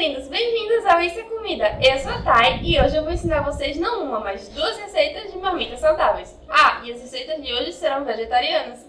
lindos! Bem-vindos ao Isso é Comida! Eu sou a Thay e hoje eu vou ensinar vocês não uma, mas duas receitas de marmitas saudáveis. Ah, e as receitas de hoje serão vegetarianas.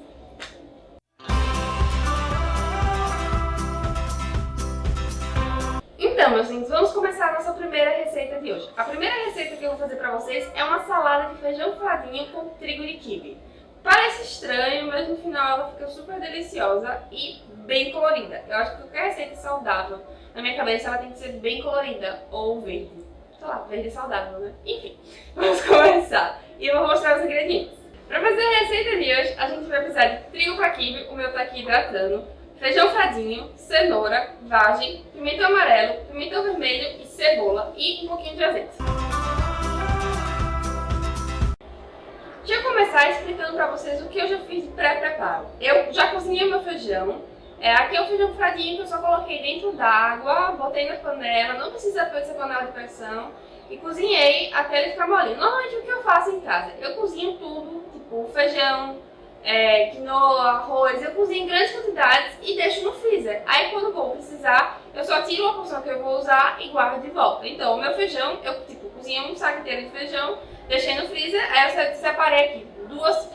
Então, meus lindos, vamos começar a nossa primeira receita de hoje. A primeira receita que eu vou fazer pra vocês é uma salada de feijão fradinho com trigo de quibe. Parece estranho, mas no final ela fica super deliciosa e bem colorida. Eu acho que qualquer receita saudável, na minha cabeça, ela tem que ser bem colorida ou verde. Sei lá, verde é saudável, né? Enfim, vamos começar. E eu vou mostrar os ingredientes. Para fazer a receita de hoje, a gente vai precisar de trigo quibe, o meu tá aqui hidratando, feijão fradinho, cenoura, vagem, pimentão amarelo, pimentão vermelho e cebola e um pouquinho de azeite. Deixa eu começar explicando para vocês o que eu já fiz de pré-preparo. Eu já cozinhei meu feijão, é, aqui é o feijão fradinho que eu só coloquei dentro d'água, botei na panela, não precisa ser panela de pressão, e cozinhei até ele ficar molinho. Normalmente o que eu faço em casa? Eu cozinho tudo, tipo feijão, é, quinoa, arroz, eu cozinho em grandes quantidades e deixo no freezer. Aí quando vou precisar, eu só tiro uma porção que eu vou usar e guardo de volta. Então o meu feijão, eu tipo, cozinhei um saco inteiro de feijão, deixei no freezer, aí eu separei aqui duas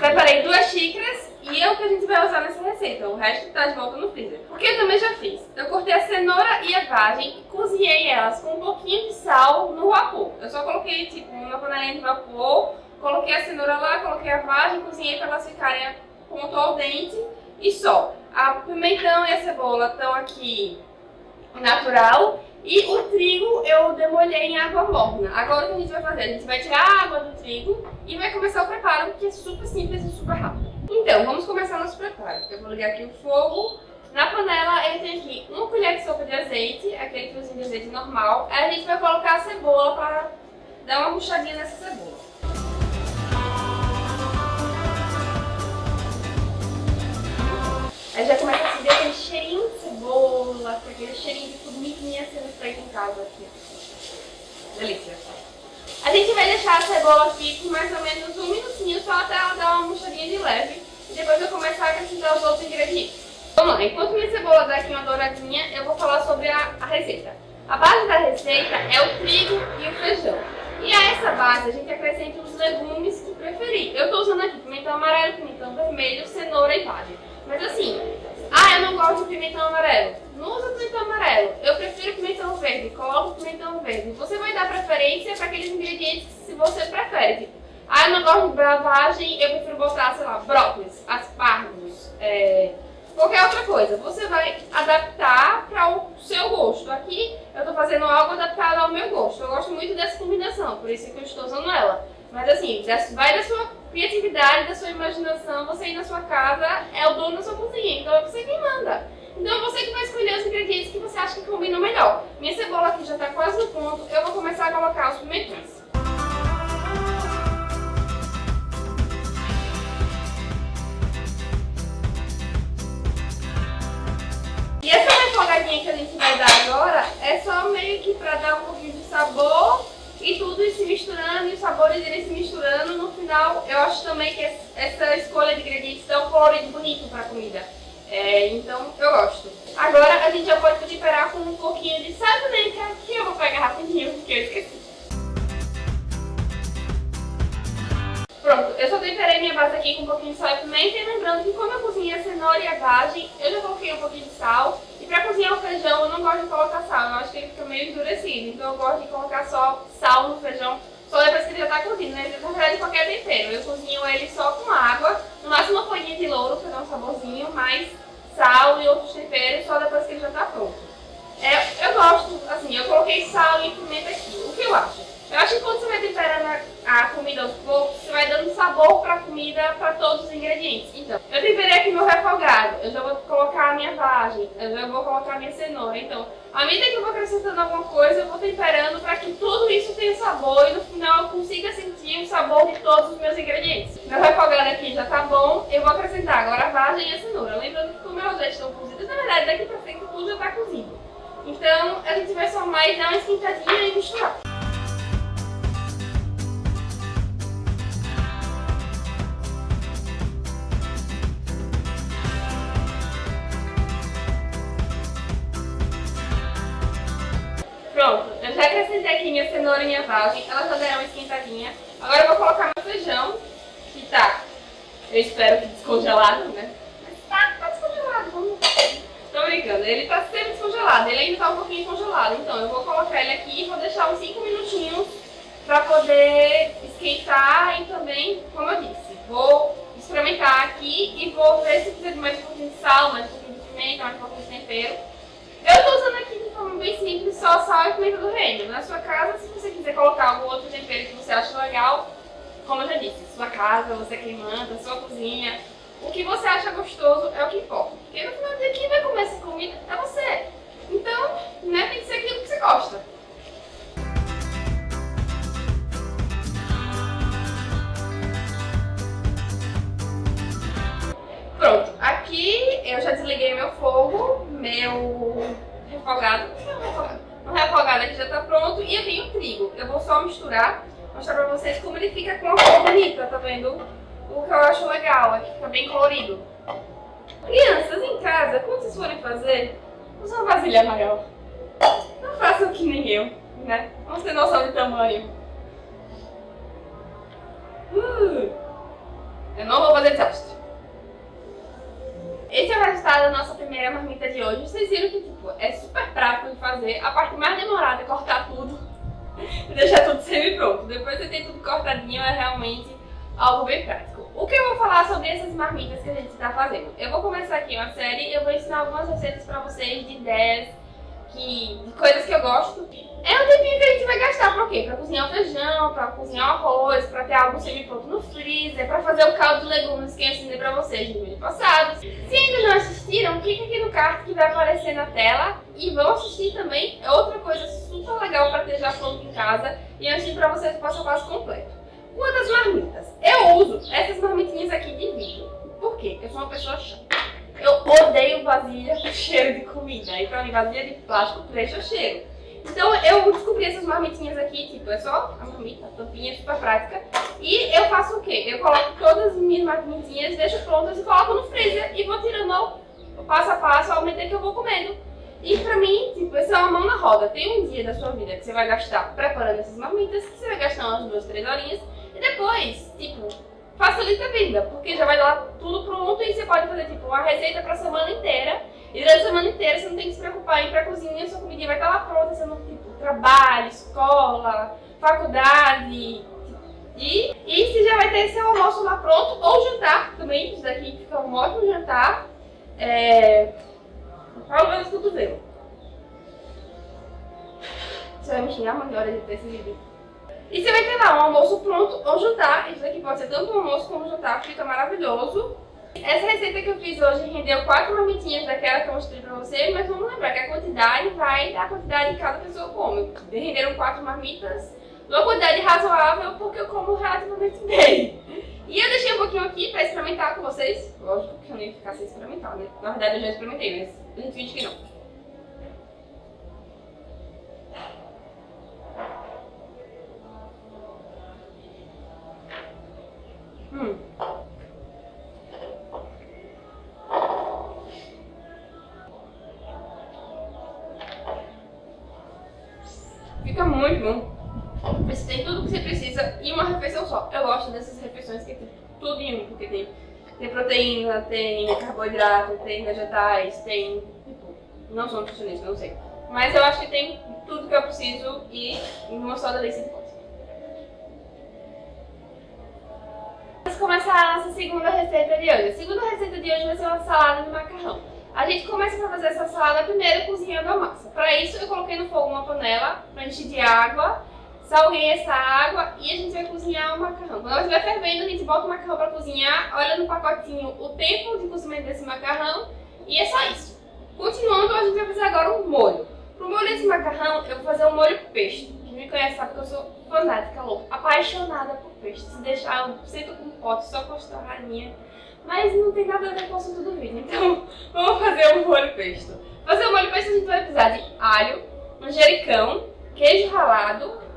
Preparei duas xícaras e é o que a gente vai usar nessa receita. O resto tá de volta no freezer. Porque eu também já fiz. Eu cortei a cenoura e a vagem e cozinhei elas com um pouquinho de sal no vapor. Eu só coloquei, tipo, uma panelinha de vapor, coloquei a cenoura lá, coloquei a vagem, cozinhei para elas ficarem ponto ao dente e só. A pimentão e a cebola estão aqui natural e o trigo eu demolhei em água morna. Agora o que a gente vai fazer? A gente vai tirar a água do trigo e vai começar o preparo, que é super simples e super rápido. Então, vamos começar nosso preparo. Eu vou ligar aqui o fogo. Na panela eu tenho aqui uma colher de sopa de azeite, aquele fiozinho de azeite normal. Aí a gente vai colocar a cebola para dar uma puxadinha nessa cebola. Aí já começa a subir aquele cheirinho de cebola, aquele cheirinho de formiguinha sendo feito em casa aqui. Delícia. A gente vai deixar a cebola aqui por mais ou menos um minutinho, só até ela dar uma murchadinha de leve. E depois eu começar a acrescentar os outros ingredientes. Vamos lá, enquanto minha cebola dá aqui uma douradinha, eu vou falar sobre a, a receita. A base da receita é o trigo e o feijão. E a essa base a gente acrescenta os legumes que preferir. Eu estou usando aqui pimentão amarelo, pimentão vermelho, cenoura e vagem. Mas assim, ah, eu não gosto de pimentão amarelo. Não usa pimentão amarelo. Eu prefiro pimentão verde. Coloca pimentão verde. Você vai dar preferência para aqueles ingredientes se você prefere. Tipo, ah, eu não gosto de bravagem, eu prefiro botar, sei lá, brócolis, aspargos, é, qualquer outra coisa. Você vai adaptar para o seu gosto. Aqui eu estou fazendo algo adaptado ao meu gosto. Eu gosto muito dessa combinação, por isso que eu estou usando ela. Mas assim, vai da sua criatividade, da sua imaginação, você aí na sua casa é o dono da sua cozinha, então é você quem manda. Então é você que vai escolher os ingredientes que você acha que combinam melhor. Minha cebola aqui já está quase no ponto, eu vou começar a colocar os pimentões. E essa refogadinha que a gente vai dar agora é só meio que para dar um pouquinho de sabor e tudo se misturando e os sabores irem se misturando. No final, eu acho também que essa escolha de ingredientes dá um colorido bonito para a comida. É, então, eu gosto. Agora, a gente já pode temperar com um pouquinho de sabonete, que eu vou pegar rapidinho, porque eu esqueci. Pronto, eu só temperei minha base aqui com um pouquinho de sal e pimenta e lembrando que como eu cozinhei a cenoura e a vagem, eu já coloquei um pouquinho de sal pra cozinhar o feijão, eu não gosto de colocar sal, eu acho que ele fica meio endurecido. Então eu gosto de colocar só sal no feijão, só depois que ele já tá cozido, né? Na verdade, qualquer tempero. Eu cozinho ele só com água, no máximo uma folhinha de louro pra dar um saborzinho, mais sal e outros temperos só depois que ele já tá pronto. É, eu gosto, assim, eu coloquei sal e pimenta aqui. O que eu acho? Eu acho que quando você vai temperando a comida aos poucos, você vai dando sabor pra comida, pra todos os ingredientes. Então, eu temperei aqui meu refogado, eu já vou colocar a minha vagem, eu já vou colocar a minha cenoura. Então, à medida que eu vou acrescentando alguma coisa, eu vou temperando pra que tudo isso tenha sabor e no final eu consiga sentir o sabor de todos os meus ingredientes. Nós refogado aqui já tá bom. Eu vou acrescentar agora a vagem e a cenoura. Lembrando que como é elas já estão cozidas, na verdade daqui pra frente tudo já tá cozido. Então a gente vai só mais dar uma esquentadinha e misturar. Pronto, eu já acrescentei aqui minha cenoura e minha vagem, elas já deram uma esquentadinha. Agora eu vou colocar meu feijão, tá, eu espero que descongelado, né? Mas tá, tá descongelado, vamos Tô brincando, ele tá sempre descongelado, ele ainda tá um pouquinho congelado. Então eu vou colocar ele aqui e vou deixar uns 5 minutinhos pra poder esquentar e também, como eu disse, vou experimentar aqui e vou ver se precisa de mais um pouquinho de sal, mais um pouquinho de pimenta, mais um pouquinho de tempero. Eu tô usando aqui de forma bem simples, só sal e pimenta do reino. Na sua casa, se você quiser colocar algum outro tempero que você acha legal, como eu já disse, sua casa, você quem manda, sua cozinha, o que você acha gostoso é o que importa. Porque no final do dia, quem vai comer essa comida é você. Então, né, tem que ser aquilo que você gosta. Pronto, aqui eu já desliguei meu fogo, meu refogado, o refogado aqui já tá pronto e eu tenho trigo. Eu vou só misturar, mostrar pra vocês como ele fica com a cor bonita, tá vendo? O que eu acho legal é que fica bem colorido. Crianças em casa, quando vocês forem fazer, use uma vasilha maior. Não façam que nem eu, né? Vamos ter noção de tamanho. Uh, eu não vou fazer desastre. Esse é o resultado da nossa primeira marmita de hoje. Vocês viram que tipo, é super prático de fazer. A parte mais demorada é cortar tudo e deixar tudo semi-pronto. Depois você tem tudo cortadinho, é realmente algo bem prático. O que eu vou falar sobre essas marmitas que a gente está fazendo? Eu vou começar aqui uma série, eu vou ensinar algumas receitas para vocês de ideias, que, de coisas que eu gosto. É um tempinho que a gente vai gastar pra quê? Pra cozinhar o feijão, pra cozinhar o arroz, pra ter algo semi-pronto no freezer, pra fazer o caldo de legumes que eu ensinei pra vocês no vídeo passado. Se ainda não assistiram, clica aqui no card que vai aparecer na tela e vão assistir também. É outra coisa super legal pra ter já pronto em casa e eu ensino pra vocês o passo a passo completo. Quantas marmitas? Eu uso essas marmitinhas aqui de vidro. Por quê? Eu sou uma pessoa chata. Eu odeio vasilha com cheiro de comida. Aí pra mim, vasilha de plástico o cheiro. Então eu descobri essas marmitinhas aqui, tipo, é só a marmita, a tampinha super prática. E eu faço o quê? Eu coloco todas as minhas marmitinhas, deixo prontas e coloco no freezer e vou tirando o passo a passo ao medida que eu vou comendo. E pra mim, tipo, isso é uma mão na roda. Tem um dia da sua vida que você vai gastar preparando essas marmitas, que você vai gastar umas duas, três horinhas. E depois, tipo, facilita a vida, porque já vai lá tudo pronto e você pode fazer, tipo, uma receita pra semana inteira. E durante a semana inteira você não tem que se preocupar em ir pra cozinha, sua comida vai estar lá pronta, você não, tipo, trabalho, escola, faculdade. E, e você já vai ter seu almoço lá pronto, ou jantar também, isso daqui fica um ótimo jantar. É... Falo menos cotovelo. Você vai me xingar uma hora de ter esse vídeo. E você vai ter lá um almoço pronto ou jantar. Isso aqui pode ser tanto um almoço como um jantar, fica maravilhoso. Essa receita que eu fiz hoje rendeu quatro marmitinhas daquela que eu mostrei pra vocês, mas vamos lembrar que a quantidade vai da quantidade que cada pessoa come. Renderam quatro marmitas, uma quantidade razoável, porque eu como relativamente bem. E eu deixei um pouquinho aqui pra experimentar com vocês. Lógico que eu nem ia ficar sem experimentar, né? Na verdade eu já experimentei, mas a gente finge que não. Precisa em uma refeição só. Eu gosto dessas refeições que tem tudo em um, porque tem, tem proteína, tem carboidrato, tem vegetais, tem... Tipo, não sou nutricionista, não sei. Mas eu acho que tem tudo que eu preciso e em uma só delícia de coisa. Vamos começar a nossa segunda receita de hoje. A segunda receita de hoje vai ser uma salada de macarrão. A gente começa para fazer essa salada primeiro cozinhando a massa. Para isso eu coloquei no fogo uma panela para encher de água, salguei essa água e a gente vai cozinhar o macarrão. Quando ela estiver fervendo, a gente bota o macarrão para cozinhar, olha no pacotinho o tempo de cozimento desse macarrão e é só isso. Continuando, a gente vai fazer agora um molho. Para o molho desse macarrão, eu vou fazer um molho pesto. Quem me conhece sabe que eu sou fanática, louca, apaixonada por peixe. Se deixar, eu sento com um pote só com as torradinhas. Mas não tem nada a ver com o assunto do vídeo, então vamos fazer um molho pesto. Fazer o molho pesto a gente vai precisar de alho, manjericão, queijo ralado.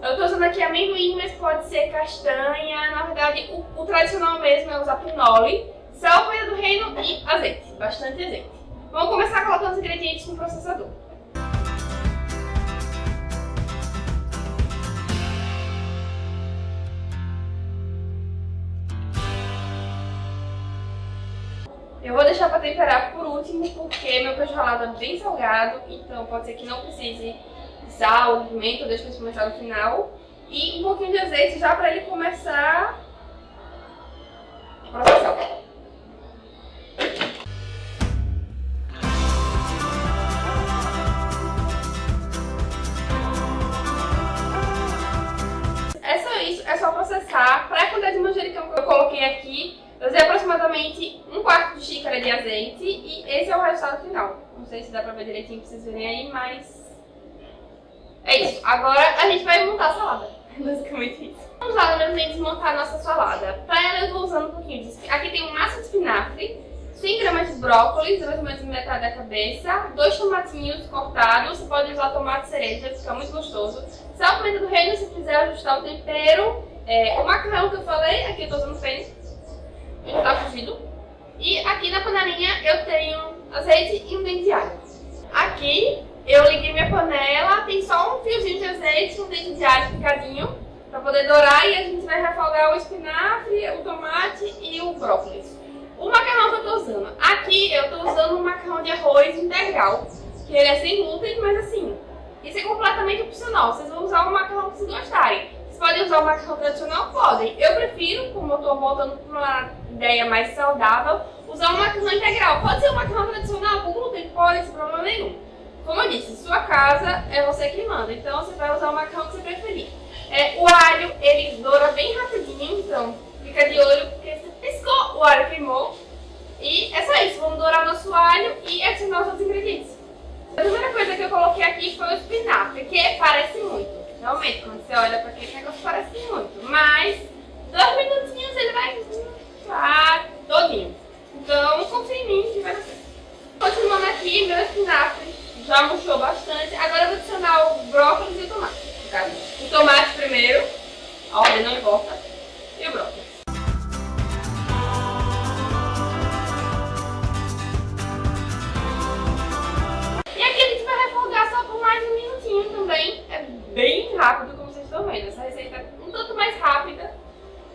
Eu tô usando aqui amendoim, mas pode ser castanha. Na verdade, o, o tradicional mesmo é usar pinole, sal, folha do reino e azeite. Bastante azeite. Vamos começar colocando os ingredientes no processador. Eu vou deixar para temperar por último, porque meu queijo ralado é bem salgado, então pode ser que não precise sal, pimenta, eu deixo para experimentar no final. E um pouquinho de azeite já para ele começar a processar. É só isso, é só processar. Para a quantidade de manjericão que eu coloquei aqui, eu usei aproximadamente um quarto de xícara de azeite e esse é o resultado final. Não sei se dá pra ver direitinho pra vocês verem aí, mas... É isso. Agora a gente vai montar a salada. Basicamente isso. Vamos lá, meus amigos, montar a nossa salada. Pra ela eu vou usando um pouquinho de... Aqui tem um massa de espinafre, 100 gramas de brócolis, mais ou menos metade da cabeça, dois tomatinhos cortados, você pode usar tomate cereja, fica muito gostoso. Sal, pimenta do reino, se quiser ajustar o tempero. É, o macarrão que eu falei, aqui eu tô usando pênis já tá cozido. E aqui na panelinha eu tenho azeite e um dente de alho. Aqui eu liguei minha panela, tem só um fiozinho de azeite, um dente de alho picadinho, pra poder dourar e a gente vai refogar o espinafre, o tomate e o brócolis. O macarrão que eu tô usando. Aqui eu tô usando um macarrão de arroz integral, que ele é sem glúten, mas assim, isso é completamente opcional. Vocês vão usar o macarrão que vocês gostarem. Vocês podem usar o macarrão tradicional? Podem. Eu prefiro, como eu tô voltando para uma ideia mais saudável, usar um macarrão integral. Pode ser um macarrão tradicional com glúten? Pode, sem problema nenhum. Como eu disse, sua casa é você que manda, então você vai usar o macarrão que você preferir. É, o alho, ele doura bem rapidinho, então fica de olho, porque você piscou, o alho queimou. E é só isso, vamos dourar nosso alho e adicionar os outros ingredientes. A primeira coisa que eu coloquei aqui foi o espinafre, que parece muito. Realmente, quando você olha para aquele negócio, parece muito. Mas,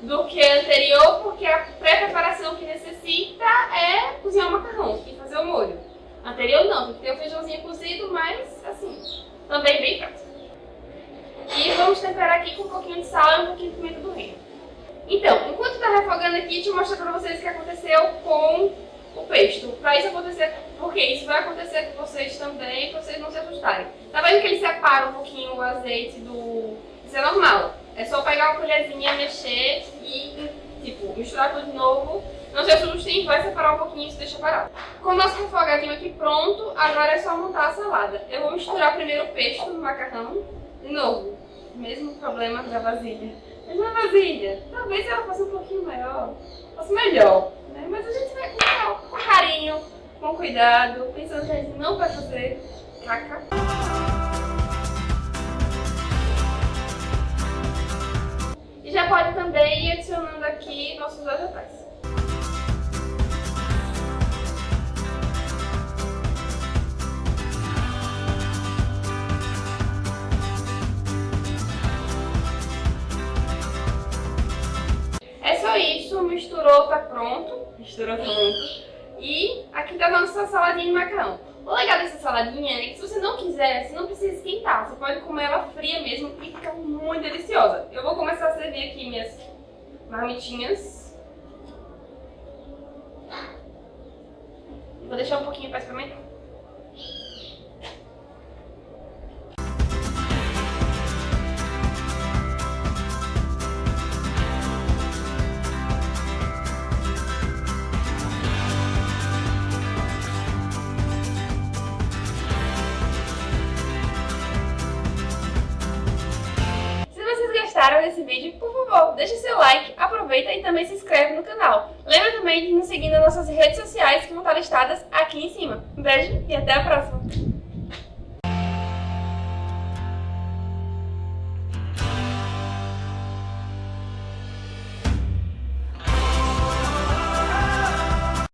do que a anterior, porque a pré-preparação que necessita é cozinhar o macarrão e fazer o molho. Anterior não, tem que ter o feijãozinho cozido, mas assim, também bem prático. E vamos temperar aqui com um pouquinho de sal e um pouquinho de pimenta do reino. Então, enquanto está refogando aqui, deixa eu mostrar para vocês o que aconteceu com o pesto. Para isso acontecer, porque isso vai acontecer com vocês também, para vocês não se assustarem. Tá vendo que ele separa um pouquinho o azeite do... Isso é normal. É só pegar uma colherzinha, mexer e, tipo, misturar tudo de novo. Não se assustem, vai separar um pouquinho e se deixa parado. Com o nosso refogadinho aqui pronto, agora é só montar a salada. Eu vou misturar primeiro o pesto no macarrão. De novo, mesmo problema da vasilha. Mesma vasilha. Talvez ela fosse um pouquinho maior, fosse melhor. Né? Mas a gente vai com, com carinho, com cuidado, pensando que a gente não vai fazer caca. Nossos vegetais. É só isso, misturou, tá pronto. Misturou pronto. E aqui tá a nossa saladinha de macarrão. O legal dessa saladinha é que se você não quiser, você não precisa esquentar. Você pode comer ela fria mesmo e fica muito deliciosa. Eu vou começar a servir aqui minhas marmitinhas. Vídeo, por favor, deixe seu like, aproveita e também se inscreve no canal. Lembra também de nos seguir nas nossas redes sociais que vão estar listadas aqui em cima. Um beijo e até a próxima!